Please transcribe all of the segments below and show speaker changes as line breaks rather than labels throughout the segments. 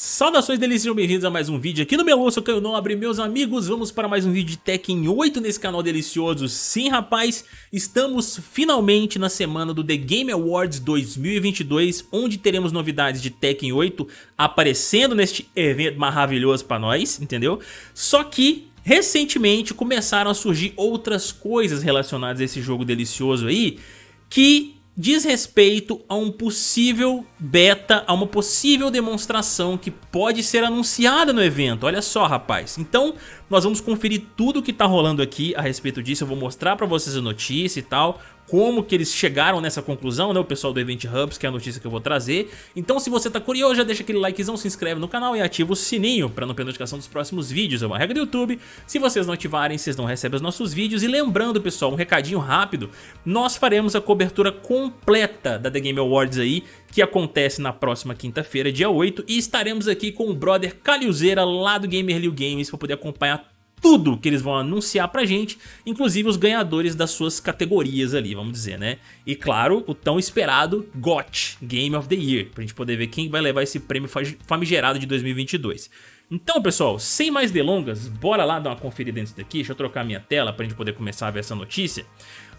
Saudações delícias, bem-vindos a mais um vídeo aqui no meu sou Caio Nobre, meus amigos, vamos para mais um vídeo de Tekken 8 nesse canal delicioso. Sim, rapaz, estamos finalmente na semana do The Game Awards 2022, onde teremos novidades de Tekken 8 aparecendo neste evento maravilhoso para nós, entendeu? Só que recentemente começaram a surgir outras coisas relacionadas a esse jogo delicioso aí, que diz respeito a um possível beta, a uma possível demonstração que pode ser anunciada no evento. Olha só, rapaz. Então, nós vamos conferir tudo que está rolando aqui a respeito disso. Eu vou mostrar para vocês a notícia e tal, como que eles chegaram nessa conclusão, né? O pessoal do Event Hubs, que é a notícia que eu vou trazer. Então se você tá curioso, já deixa aquele likezão, se inscreve no canal e ativa o sininho para não perder notificação dos próximos vídeos. É uma regra do YouTube. Se vocês não ativarem, vocês não recebem os nossos vídeos. E lembrando, pessoal, um recadinho rápido. Nós faremos a cobertura completa da The Game Awards aí, que acontece na próxima quinta-feira, dia 8. E estaremos aqui com o brother Caliuzeira lá do Gamer Liu Games para poder acompanhar tudo que eles vão anunciar pra gente, inclusive os ganhadores das suas categorias ali, vamos dizer, né? E claro, o tão esperado GOT, Game of the Year, pra gente poder ver quem vai levar esse prêmio famigerado de 2022. Então, pessoal, sem mais delongas, bora lá dar uma conferida nisso daqui, deixa eu trocar minha tela pra gente poder começar a ver essa notícia.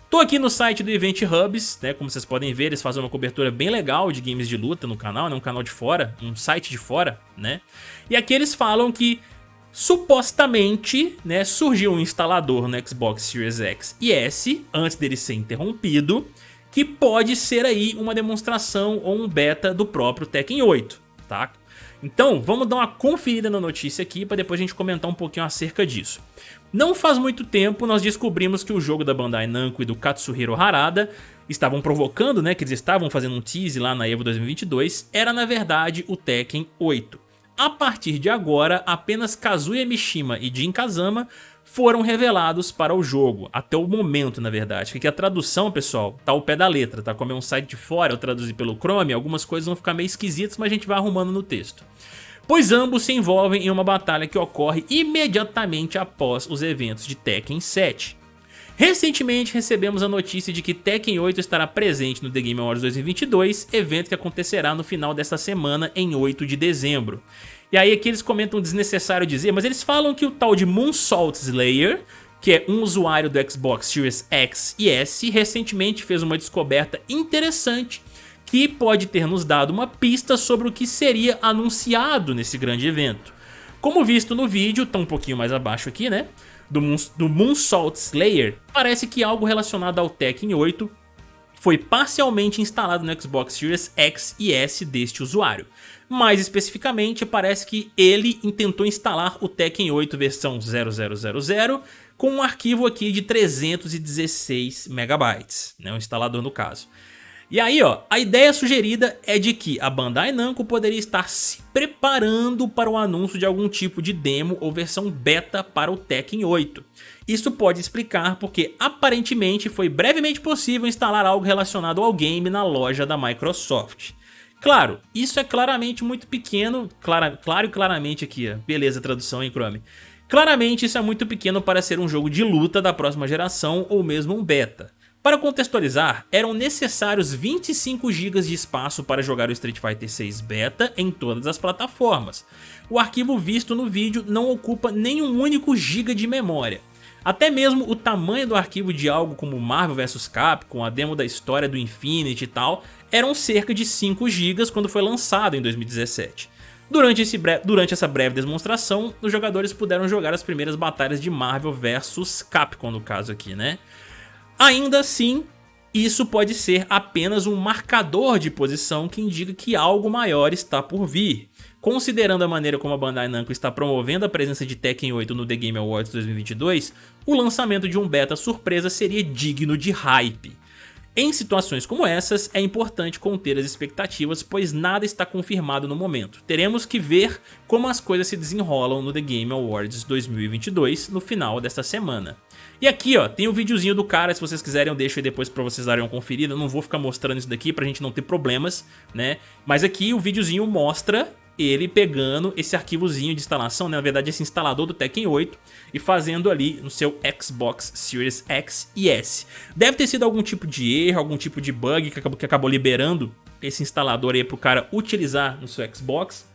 Tô aqui no site do Event Hubs, né, como vocês podem ver, eles fazem uma cobertura bem legal de games de luta no canal, né, um canal de fora, um site de fora, né? E aqui eles falam que Supostamente, né, surgiu um instalador no Xbox Series X e S, antes dele ser interrompido, que pode ser aí uma demonstração ou um beta do próprio Tekken 8, tá? Então, vamos dar uma conferida na notícia aqui para depois a gente comentar um pouquinho acerca disso. Não faz muito tempo nós descobrimos que o jogo da Bandai Namco e do Katsuhiro Harada estavam provocando, né, que eles estavam fazendo um tease lá na EVO 2022, era na verdade o Tekken 8. A partir de agora, apenas Kazuya Mishima e Jin Kazama foram revelados para o jogo, até o momento na verdade, porque a tradução pessoal tá ao pé da letra, tá? Como é um site de fora, eu traduzi pelo Chrome, algumas coisas vão ficar meio esquisitas, mas a gente vai arrumando no texto. Pois ambos se envolvem em uma batalha que ocorre imediatamente após os eventos de Tekken 7. Recentemente recebemos a notícia de que Tekken 8 estará presente no The Game Awards 2022, evento que acontecerá no final desta semana em 8 de dezembro. E aí aqui eles comentam desnecessário dizer, mas eles falam que o tal de Moonsault Slayer, que é um usuário do Xbox Series X e S, recentemente fez uma descoberta interessante que pode ter nos dado uma pista sobre o que seria anunciado nesse grande evento. Como visto no vídeo, tá um pouquinho mais abaixo aqui, né? Do, Moon, do Moonsault Slayer, parece que algo relacionado ao Tekken 8 foi parcialmente instalado no Xbox Series X e S deste usuário. Mais especificamente, parece que ele tentou instalar o Tekken 8 versão 0000 com um arquivo aqui de 316 megabytes, né, o instalador no caso. E aí, ó, a ideia sugerida é de que a Bandai Namco poderia estar se preparando para o anúncio de algum tipo de demo ou versão beta para o Tekken 8. Isso pode explicar porque aparentemente foi brevemente possível instalar algo relacionado ao game na loja da Microsoft. Claro, isso é claramente muito pequeno, clara, claro e claramente aqui, beleza tradução em Chrome. Claramente isso é muito pequeno para ser um jogo de luta da próxima geração ou mesmo um beta. Para contextualizar, eram necessários 25 GB de espaço para jogar o Street Fighter 6 Beta em todas as plataformas. O arquivo visto no vídeo não ocupa nenhum único giga de memória. Até mesmo o tamanho do arquivo de algo como Marvel vs Capcom, a demo da história do Infinity e tal, eram cerca de 5 GB quando foi lançado em 2017. Durante, durante, essa breve demonstração, os jogadores puderam jogar as primeiras batalhas de Marvel vs Capcom no caso aqui, né? Ainda assim, isso pode ser apenas um marcador de posição que indica que algo maior está por vir. Considerando a maneira como a Bandai Namco está promovendo a presença de Tekken 8 no The Game Awards 2022, o lançamento de um beta surpresa seria digno de hype. Em situações como essas, é importante conter as expectativas, pois nada está confirmado no momento. Teremos que ver como as coisas se desenrolam no The Game Awards 2022 no final desta semana. E aqui, ó, tem o um videozinho do cara, se vocês quiserem eu deixo aí depois pra vocês darem uma conferida, eu não vou ficar mostrando isso daqui pra gente não ter problemas, né? Mas aqui o videozinho mostra ele pegando esse arquivozinho de instalação, né? na verdade esse instalador do Tekken 8 e fazendo ali no seu Xbox Series X e S. Deve ter sido algum tipo de erro, algum tipo de bug que acabou, que acabou liberando esse instalador aí pro cara utilizar no seu Xbox.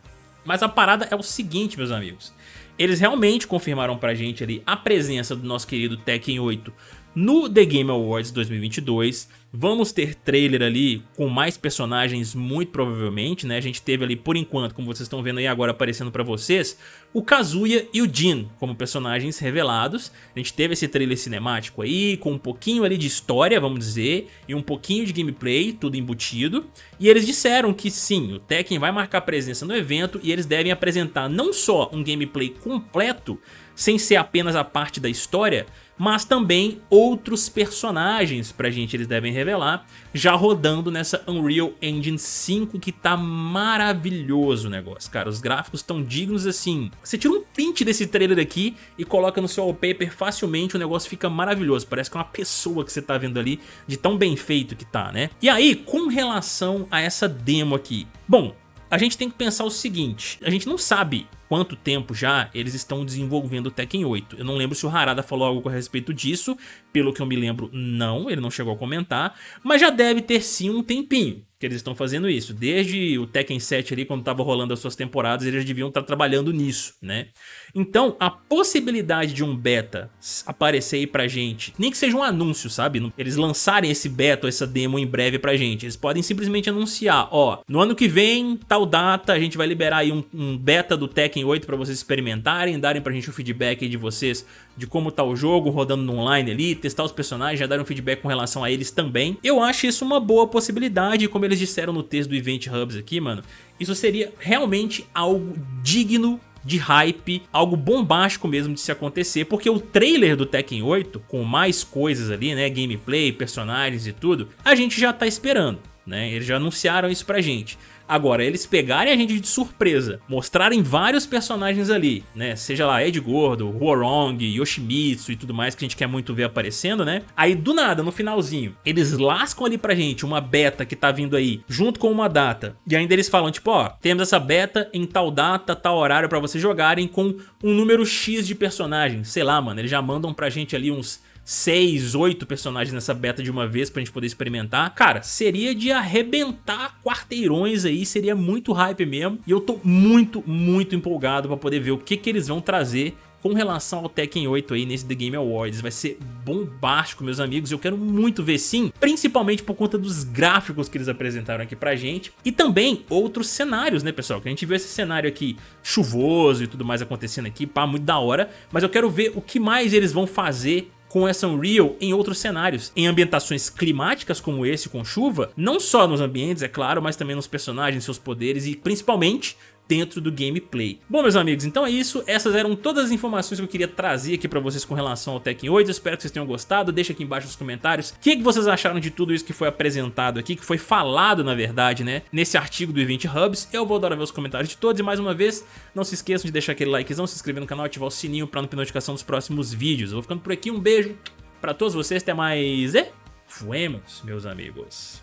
Mas a parada é o seguinte, meus amigos. Eles realmente confirmaram pra gente ali a presença do nosso querido Tekken 8 no The Game Awards 2022, vamos ter trailer ali com mais personagens muito provavelmente, né? A gente teve ali por enquanto, como vocês estão vendo aí agora aparecendo pra vocês, o Kazuya e o Jin como personagens revelados. A gente teve esse trailer cinemático aí, com um pouquinho ali de história, vamos dizer, e um pouquinho de gameplay, tudo embutido. E eles disseram que sim, o Tekken vai marcar presença no evento e eles devem apresentar não só um gameplay completo, sem ser apenas a parte da história, mas também outros personagens pra gente eles devem revelar, já rodando nessa Unreal Engine 5 que tá maravilhoso o negócio, cara, os gráficos estão dignos assim, você tira um print desse trailer aqui e coloca no seu wallpaper facilmente, o negócio fica maravilhoso, parece que é uma pessoa que você tá vendo ali, de tão bem feito que tá, né? E aí, com relação a essa demo aqui, bom, a gente tem que pensar o seguinte, a gente não sabe quanto tempo já eles estão desenvolvendo o Tekken 8. Eu não lembro se o Harada falou algo a respeito disso, pelo que eu me lembro não, ele não chegou a comentar, mas já deve ter sim um tempinho que eles estão fazendo isso. Desde o Tekken 7 ali, quando estava rolando as suas temporadas, eles deviam estar trabalhando nisso, né? Então, a possibilidade de um beta aparecer aí pra gente, nem que seja um anúncio, sabe? Eles lançarem esse beta ou essa demo em breve pra gente. Eles podem simplesmente anunciar, ó, no ano que vem, tal data, a gente vai liberar aí um, um beta do Tekken 8 pra vocês experimentarem, darem pra gente o feedback de vocês de como tá o jogo, rodando no online ali, testar os personagens, já darem feedback com relação a eles também. Eu acho isso uma boa possibilidade, como eles disseram no texto do Event Hubs aqui, mano, isso seria realmente algo digno de hype, algo bombástico mesmo de se acontecer, porque o trailer do Tekken 8, com mais coisas ali, né, gameplay, personagens e tudo, a gente já tá esperando, né, eles já anunciaram isso pra gente. Agora, eles pegarem a gente de surpresa, mostrarem vários personagens ali, né? Seja lá Ed Gordo, Huorong, Yoshimitsu e tudo mais que a gente quer muito ver aparecendo, né? Aí do nada, no finalzinho, eles lascam ali pra gente uma beta que tá vindo aí, junto com uma data. E ainda eles falam, tipo, ó, temos essa beta em tal data, tal horário pra vocês jogarem com um número X de personagens. Sei lá, mano, eles já mandam pra gente ali uns 6, 8 personagens nessa beta de uma vez pra gente poder experimentar, cara, seria de arrebentar quarteirões aí, seria muito hype mesmo. E eu tô muito, muito empolgado pra poder ver o que que eles vão trazer com relação ao Tekken 8 aí nesse The Game Awards. Vai ser bombástico, meus amigos. Eu quero muito ver sim, principalmente por conta dos gráficos que eles apresentaram aqui pra gente. E também outros cenários, né, pessoal? Que a gente viu esse cenário aqui chuvoso e tudo mais acontecendo aqui, pá, muito da hora. Mas eu quero ver o que mais eles vão fazer com essa Unreal em outros cenários, em ambientações climáticas como esse com chuva, não só nos ambientes, é claro, mas também nos personagens, seus poderes e principalmente dentro do gameplay. Bom, meus amigos, então é isso. Essas eram todas as informações que eu queria trazer aqui pra vocês com relação ao Tekken 8. Eu espero que vocês tenham gostado. Deixa aqui embaixo nos comentários o que, que vocês acharam de tudo isso que foi apresentado aqui, que foi falado, na verdade, né, nesse artigo do Event Hubs. Eu vou adorar ver os comentários de todos. E mais uma vez, não se esqueçam de deixar aquele likezão, se inscrever no canal, ativar o sininho pra não ter notificação dos próximos vídeos. Eu vou ficando por aqui. Um beijo pra todos vocês. Até mais e... Fuemos, meus amigos.